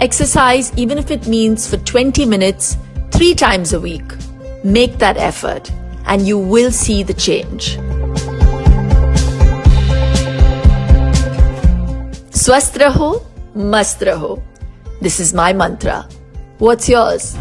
Exercise, even if it means for 20 minutes, three times a week. Make that effort and you will see the change. Swasth raho, mast raho. This is my mantra. What's yours?